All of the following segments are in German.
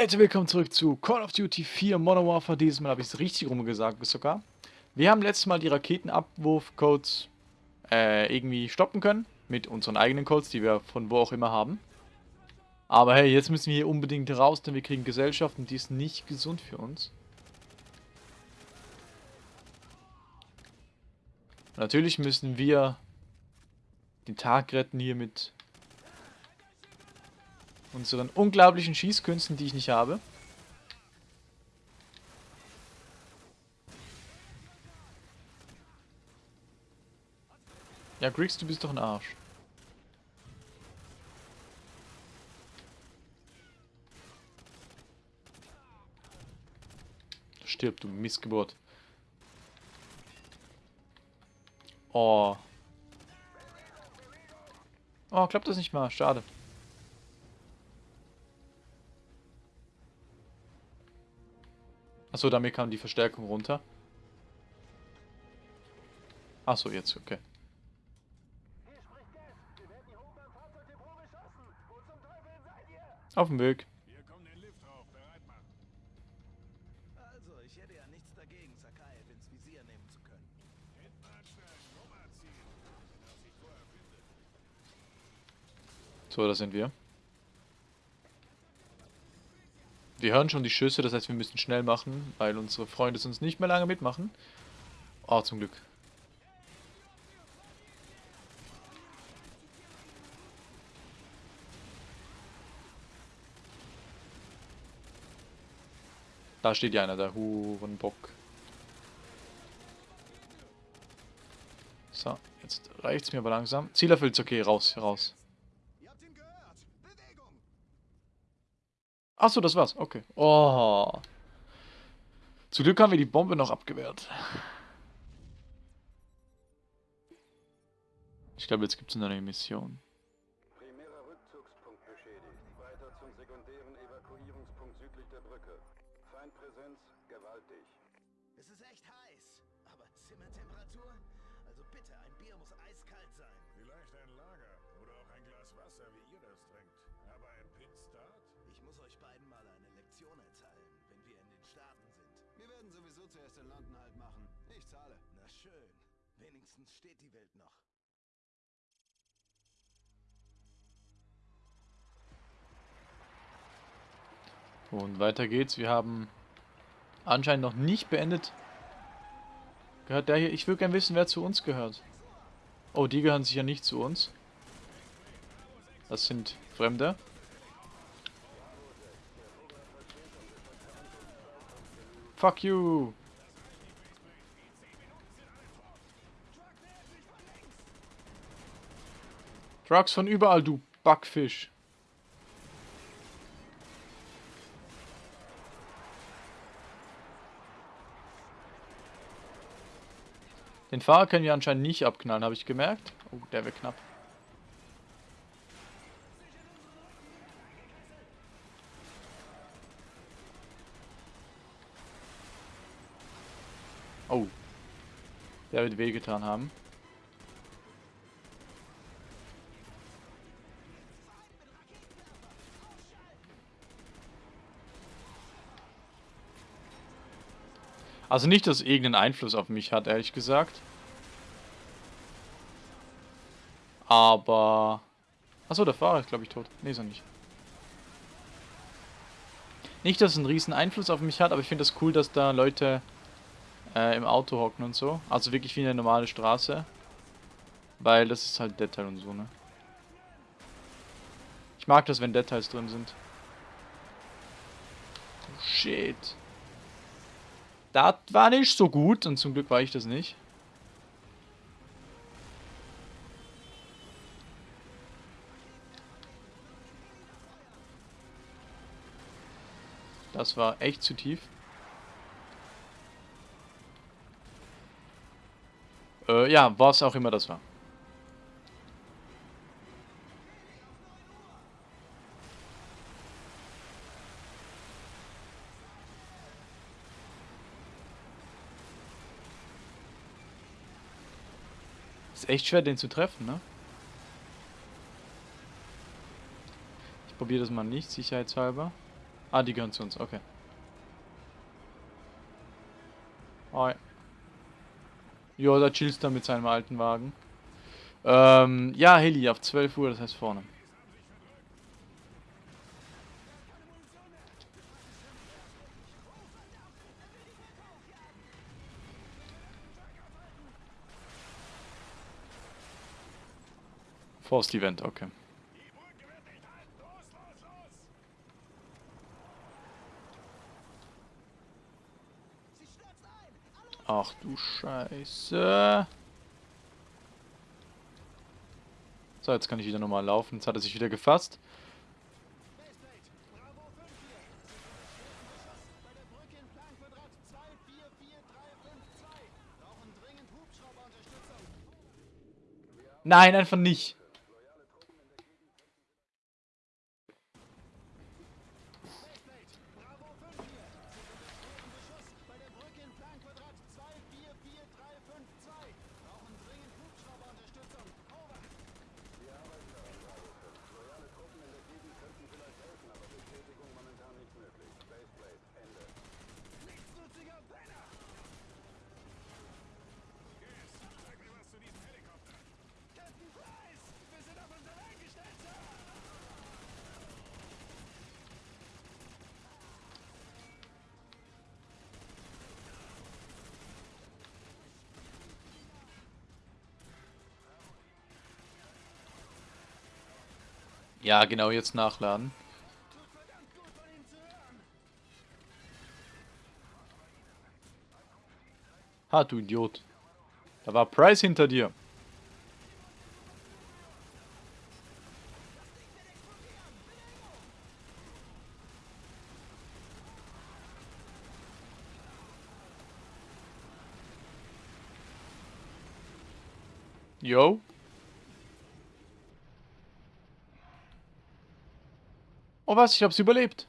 Leute, willkommen zurück zu Call of Duty 4 Modern Warfare. Dieses Mal habe ich es richtig rumgesagt sogar. Wir haben letztes Mal die Raketenabwurfcodes äh, irgendwie stoppen können. Mit unseren eigenen Codes, die wir von wo auch immer haben. Aber hey, jetzt müssen wir hier unbedingt raus, denn wir kriegen Gesellschaft und die ist nicht gesund für uns. Natürlich müssen wir den Tag retten hier mit unseren unglaublichen Schießkünsten, die ich nicht habe. Ja, Griggs, du bist doch ein Arsch. Stirb, du Missgeburt. Oh. Oh, klappt das nicht mal. Schade. Achso, damit kam die Verstärkung runter. Achso, jetzt, okay. Auf dem Weg. So, da sind wir. Wir hören schon die Schüsse, das heißt, wir müssen schnell machen, weil unsere Freunde sonst nicht mehr lange mitmachen. Oh, zum Glück. Da steht ja einer, der Hurenbock. So, jetzt reicht's mir aber langsam. Ziel erfüllt, okay, raus, raus. Achso, das war's. Okay. Oh. Zum Glück haben wir die Bombe noch abgewehrt. Ich glaube, jetzt gibt es eine Mission. Primärer Rückzugspunkt beschädigt. Weiter zum sekundären Evakuierungspunkt südlich der Brücke. Feindpräsenz gewaltig. Es ist echt heiß. Aber Zimmertemperatur? Also bitte, ein Bier muss eiskalt sein. Vielleicht ein Lager oder auch ein Glas Wasser, wie ihr das trinkt. Lektion erteilen, wenn wir in den Staaten sind. Wir werden sowieso zuerst in London halt machen. Ich zahle. Na schön. Wenigstens steht die Welt noch. Und weiter geht's. Wir haben anscheinend noch nicht beendet. Gehört der hier? Ich würde gerne wissen, wer zu uns gehört. Oh, die gehören sicher nicht zu uns. Das sind Fremde. Fuck you! Trucks von überall, du Backfisch. Den Fahrer können wir anscheinend nicht abknallen, habe ich gemerkt. Oh, der wäre knapp. Oh. Der wird wehgetan haben. Also nicht, dass es irgendeinen Einfluss auf mich hat, ehrlich gesagt. Aber... Achso, der Fahrer ist, glaube ich, tot. Nee, ist er nicht. Nicht, dass es einen riesen Einfluss auf mich hat, aber ich finde das cool, dass da Leute äh, im Auto hocken und so. Also wirklich wie eine normale Straße. Weil das ist halt Detail und so, ne? Ich mag das, wenn Details drin sind. Oh, shit. Das war nicht so gut und zum Glück war ich das nicht. Das war echt zu tief. Äh, ja, was auch immer das war. Ist echt schwer, den zu treffen, ne? Ich probiere das mal nicht, sicherheitshalber. Ah, die gehören zu uns, okay. Hi. Jo, da chillst er mit seinem alten Wagen. Ähm, ja, Heli auf 12 Uhr, das heißt vorne. Forced Event, okay. Ach du Scheiße. So, jetzt kann ich wieder normal laufen. Jetzt hat er sich wieder gefasst. Nein, einfach nicht. Ja, genau, jetzt nachladen. Ha, du Idiot. Da war Price hinter dir. Oh was, ich hab's überlebt.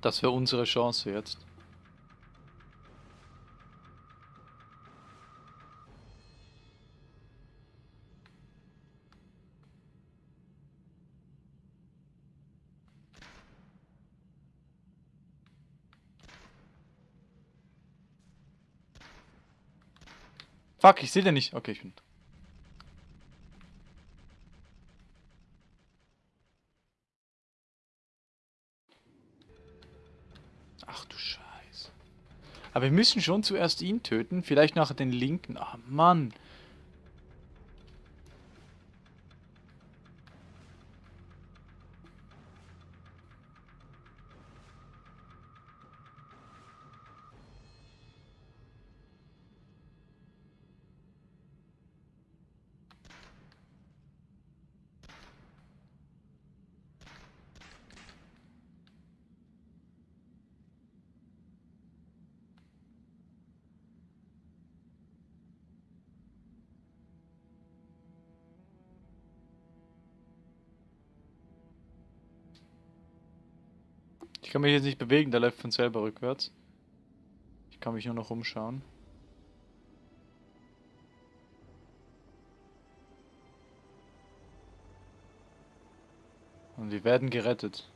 Das wäre unsere Chance jetzt. Fuck, ich sehe den nicht. Okay, ich bin... Aber wir müssen schon zuerst ihn töten. Vielleicht nachher den linken. Ach Mann. Ich kann mich jetzt nicht bewegen, der läuft von selber rückwärts. Ich kann mich nur noch umschauen. Und wir werden gerettet.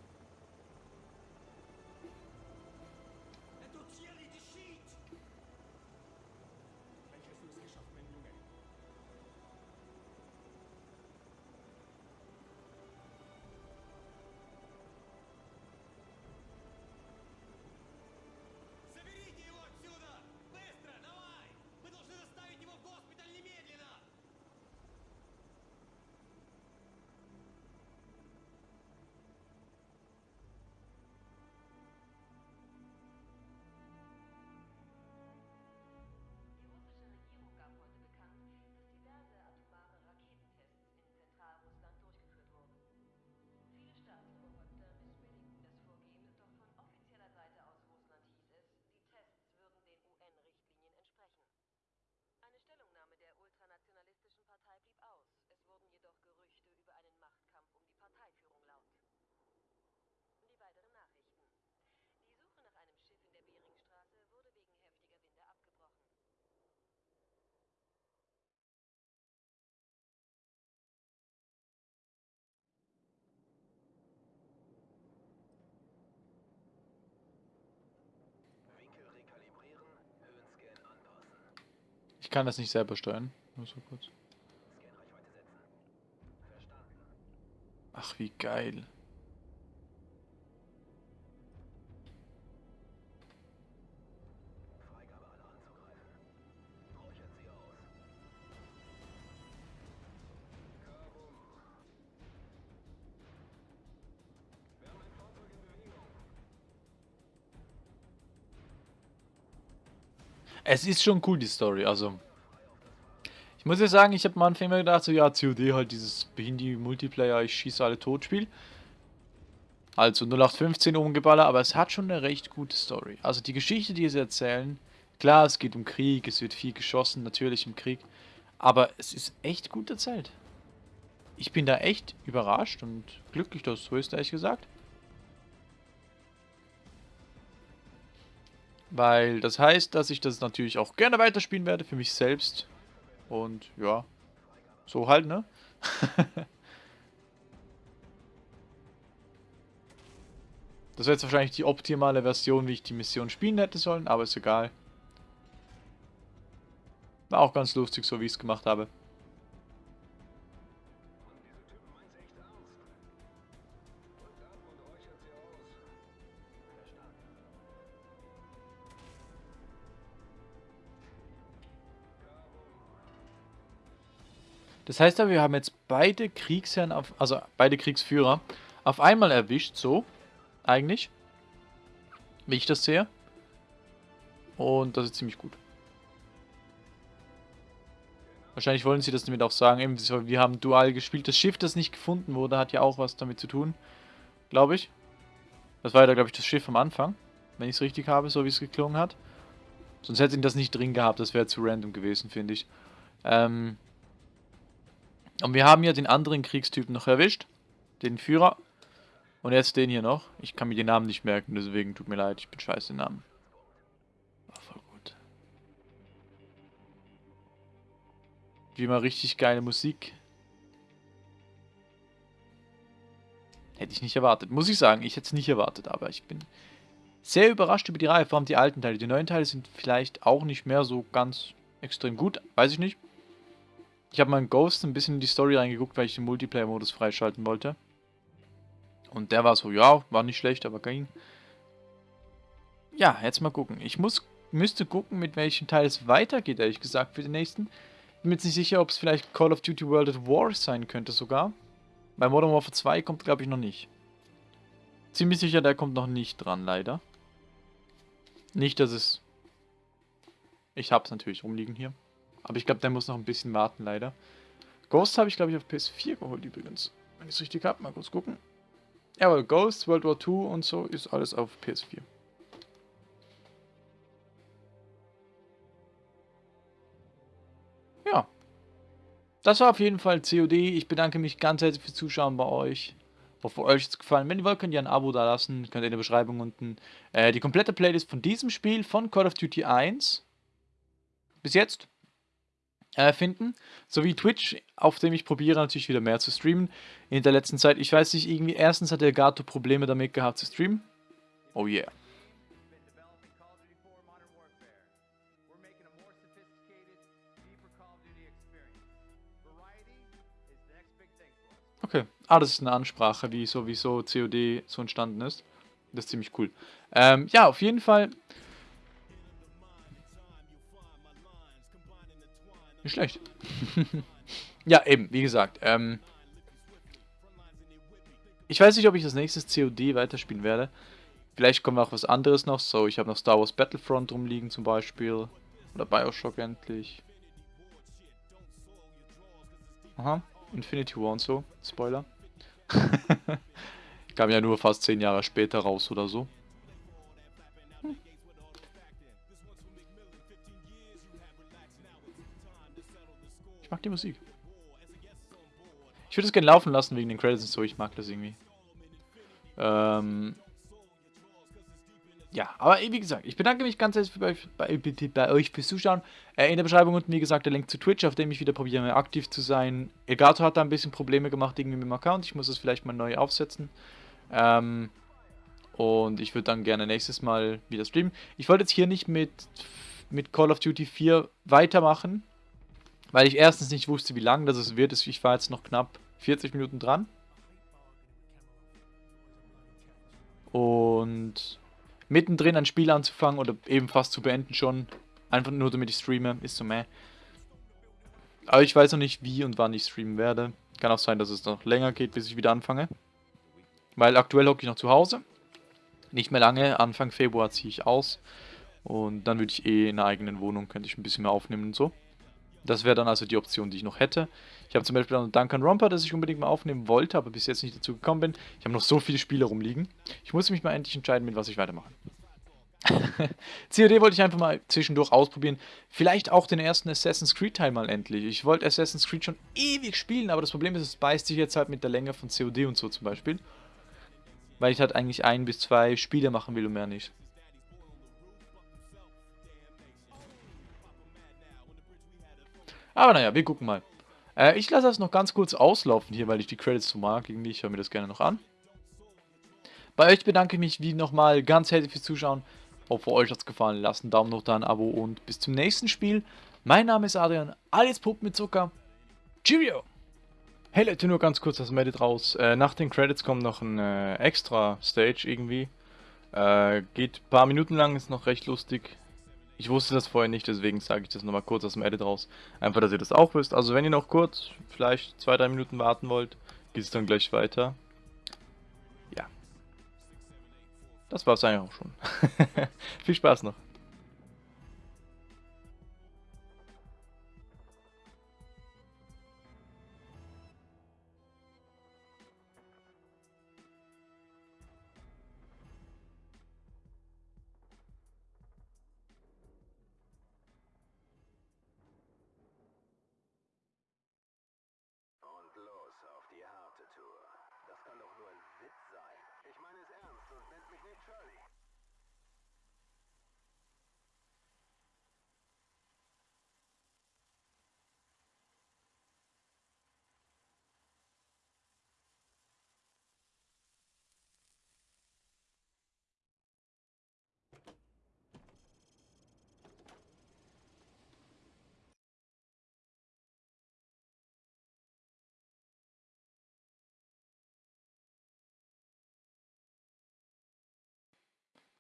Kann das nicht selber steuern. Nur so kurz. Ach, wie geil. Es ist schon cool, die Story, also. Ich muss ja sagen, ich habe am Anfang immer gedacht, so, ja, COD halt dieses Behindi-Multiplayer, ich schieße alle tot Spiel. Also 0815 umgeballert, aber es hat schon eine recht gute Story. Also die Geschichte, die sie erzählen, klar, es geht um Krieg, es wird viel geschossen, natürlich im Krieg, aber es ist echt gut erzählt. Ich bin da echt überrascht und glücklich, dass so ist, ehrlich gesagt. Weil das heißt, dass ich das natürlich auch gerne weiterspielen werde für mich selbst. Und ja, so halt, ne? das wäre jetzt wahrscheinlich die optimale Version, wie ich die Mission spielen hätte sollen, aber ist egal. War auch ganz lustig, so wie ich es gemacht habe. Das heißt aber, wir haben jetzt beide Kriegsherren, auf, also beide Kriegsführer auf einmal erwischt, so, eigentlich. Wie ich das sehe. Und das ist ziemlich gut. Wahrscheinlich wollen sie das damit auch sagen, eben, wir haben dual gespielt. Das Schiff, das nicht gefunden wurde, hat ja auch was damit zu tun, glaube ich. Das war ja, glaube ich, das Schiff am Anfang, wenn ich es richtig habe, so wie es geklungen hat. Sonst hätte ich das nicht drin gehabt, das wäre zu random gewesen, finde ich. Ähm, und wir haben ja den anderen Kriegstypen noch erwischt. Den Führer. Und jetzt den hier noch. Ich kann mir den Namen nicht merken, deswegen tut mir leid, ich bin scheiße den Namen. War voll gut. Wie immer richtig geile Musik. Hätte ich nicht erwartet. Muss ich sagen, ich hätte es nicht erwartet, aber ich bin sehr überrascht über die Reihe, vor allem die alten Teile. Die neuen Teile sind vielleicht auch nicht mehr so ganz extrem gut, weiß ich nicht. Ich habe mal in Ghost ein bisschen in die Story reingeguckt, weil ich den Multiplayer-Modus freischalten wollte. Und der war so, ja, war nicht schlecht, aber ging. Ja, jetzt mal gucken. Ich muss, müsste gucken, mit welchem Teil es weitergeht, ehrlich gesagt, für den nächsten. Bin mir jetzt nicht sicher, ob es vielleicht Call of Duty World at War sein könnte sogar. Bei Modern Warfare 2 kommt, glaube ich, noch nicht. Ziemlich sicher, der kommt noch nicht dran, leider. Nicht, dass es... Ich habe es natürlich rumliegen hier. Aber ich glaube, der muss noch ein bisschen warten, leider. Ghost habe ich, glaube ich, auf PS4 geholt übrigens. Wenn ich es richtig habe, mal kurz gucken. Jawohl, Ghost, World War II und so ist alles auf PS4. Ja. Das war auf jeden Fall COD. Ich bedanke mich ganz herzlich fürs Zuschauen bei euch. Hoffe, euch hat es gefallen. Wenn ihr wollt, könnt ihr ein Abo da lassen. Könnt ihr in der Beschreibung unten äh, die komplette Playlist von diesem Spiel von Call of Duty 1 bis jetzt finden. Sowie Twitch, auf dem ich probiere natürlich wieder mehr zu streamen. In der letzten Zeit, ich weiß nicht, irgendwie erstens hat der Gato Probleme damit gehabt zu streamen. Oh yeah. Okay, ah, das ist eine Ansprache, wie sowieso COD so entstanden ist. Das ist ziemlich cool. Ähm, ja, auf jeden Fall Nicht schlecht. ja, eben, wie gesagt. Ähm, ich weiß nicht, ob ich das nächste COD weiterspielen werde. Vielleicht kommt auch was anderes noch. So, ich habe noch Star Wars Battlefront rumliegen zum Beispiel. Oder Bioshock endlich. Aha, Infinity War und so. Spoiler. Kam ja nur fast 10 Jahre später raus oder so. Mag die Musik. Ich würde es gerne laufen lassen wegen den Credits und so. Ich mag das irgendwie. Ähm ja, aber wie gesagt, ich bedanke mich ganz herzlich bei, bei, bei euch fürs Zuschauen. Äh, in der Beschreibung unten, wie gesagt, der Link zu Twitch, auf dem ich wieder probiere, aktiv zu sein. Elgato hat da ein bisschen Probleme gemacht irgendwie mit dem Account. Ich muss es vielleicht mal neu aufsetzen. Ähm und ich würde dann gerne nächstes Mal wieder streamen. Ich wollte jetzt hier nicht mit mit Call of Duty 4 weitermachen. Weil ich erstens nicht wusste, wie lang das wird. Ich war jetzt noch knapp 40 Minuten dran. Und mittendrin ein Spiel anzufangen oder eben fast zu beenden schon, einfach nur damit ich streame, ist so meh. Aber ich weiß noch nicht, wie und wann ich streamen werde. Kann auch sein, dass es noch länger geht, bis ich wieder anfange. Weil aktuell hocke ich noch zu Hause. Nicht mehr lange, Anfang Februar ziehe ich aus. Und dann würde ich eh in einer eigenen Wohnung, könnte ich ein bisschen mehr aufnehmen und so. Das wäre dann also die Option, die ich noch hätte. Ich habe zum Beispiel noch Duncan Romper, das ich unbedingt mal aufnehmen wollte, aber bis jetzt nicht dazu gekommen bin. Ich habe noch so viele Spiele rumliegen. Ich muss mich mal endlich entscheiden, mit was ich weitermache. COD wollte ich einfach mal zwischendurch ausprobieren. Vielleicht auch den ersten Assassin's Creed Teil mal endlich. Ich wollte Assassin's Creed schon ewig spielen, aber das Problem ist, es beißt sich jetzt halt mit der Länge von COD und so zum Beispiel. Weil ich halt eigentlich ein bis zwei Spiele machen will und mehr nicht. Aber naja, wir gucken mal. Äh, ich lasse das noch ganz kurz auslaufen hier, weil ich die Credits so mag. Irgendwie, ich höre mir das gerne noch an. Bei euch bedanke ich mich wie nochmal ganz herzlich fürs Zuschauen. Hoffe euch hat es gefallen. Lasst einen Daumen hoch da, ein Abo und bis zum nächsten Spiel. Mein Name ist Adrian, alles Puppen mit Zucker. Cheerio! Hey Leute, nur ganz kurz das Medit raus. Äh, nach den Credits kommt noch ein äh, extra Stage irgendwie. Äh, geht ein paar Minuten lang, ist noch recht lustig. Ich wusste das vorher nicht, deswegen sage ich das nochmal kurz aus dem Edit raus. Einfach, dass ihr das auch wisst. Also wenn ihr noch kurz, vielleicht zwei, drei Minuten warten wollt, geht es dann gleich weiter. Ja. Das war es eigentlich auch schon. Viel Spaß noch.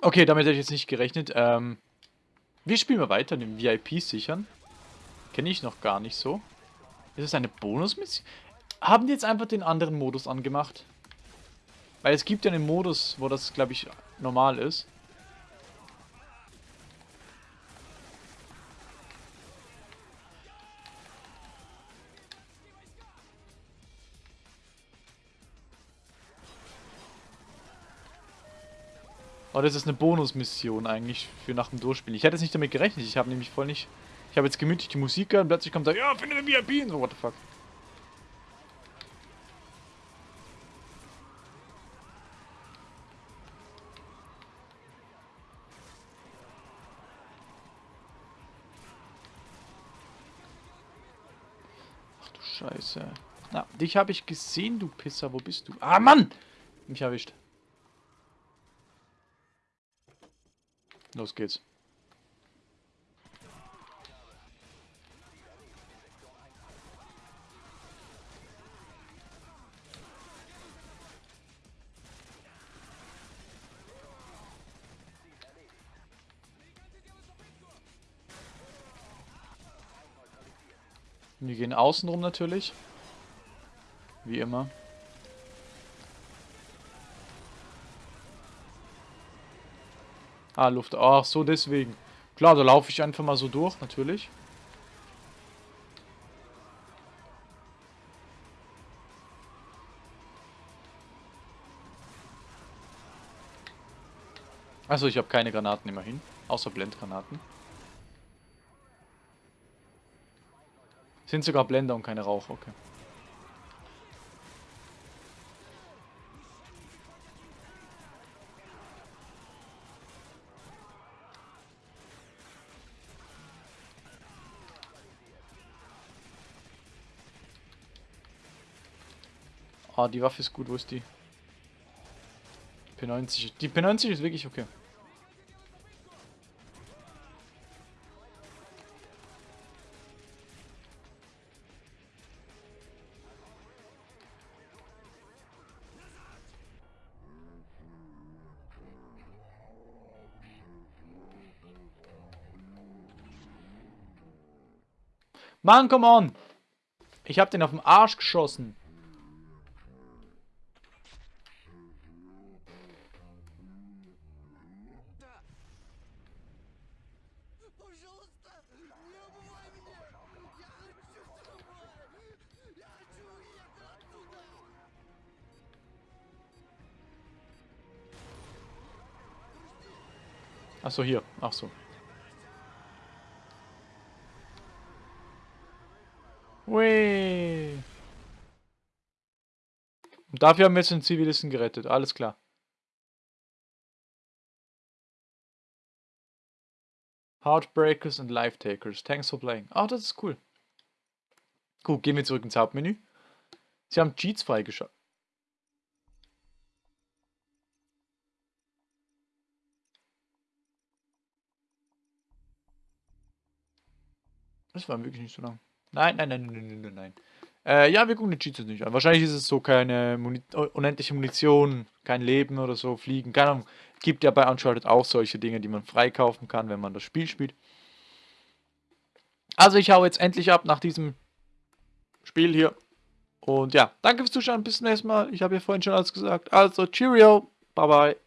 Okay, damit hätte ich jetzt nicht gerechnet. Ähm, wir spielen mal weiter, den VIP sichern. Kenne ich noch gar nicht so. Ist es eine Bonusmission? Haben die jetzt einfach den anderen Modus angemacht? Weil es gibt ja einen Modus, wo das, glaube ich, normal ist. Oh, das ist eine Bonusmission eigentlich für nach dem Durchspielen. Ich hätte jetzt nicht damit gerechnet. Ich habe nämlich voll nicht... Ich habe jetzt gemütlich die Musik gehört und plötzlich kommt da, ja, finde den VIP und so, what the fuck. Ach du Scheiße. Na, dich habe ich gesehen, du Pisser. Wo bist du? Ah, Mann! Mich erwischt. Los geht's. Wir gehen außen rum natürlich. Wie immer. Ah, Luft. Ach so, deswegen. Klar, da laufe ich einfach mal so durch, natürlich. Also ich habe keine Granaten immerhin. Außer Blendgranaten. Sind sogar Blender und keine Rauch, okay. Ah, die Waffe ist gut, wo ist die? P90. Die P90 ist wirklich okay. Mann, come on! Ich hab den auf den Arsch geschossen. Achso, hier. Ach so. Hui. Und dafür haben wir jetzt den Zivilisten gerettet. Alles klar. Heartbreakers and Life Takers. Thanks for playing. Ah, das ist cool. Gut, gehen wir zurück ins Hauptmenü. Sie haben Cheats freigeschaltet. Das war wirklich nicht so lang. Nein, nein, nein, nein, nein, nein. Äh, ja, wir gucken die Cheats jetzt nicht an. Wahrscheinlich ist es so keine Muni unendliche Munition, kein Leben oder so, Fliegen. Keine Ahnung. Gibt ja bei Uncharted auch solche Dinge, die man freikaufen kann, wenn man das Spiel spielt. Also ich hau jetzt endlich ab nach diesem Spiel hier. Und ja, danke fürs Zuschauen. Bis zum nächsten Mal. Ich habe ja vorhin schon alles gesagt. Also, Cheerio. Bye, bye.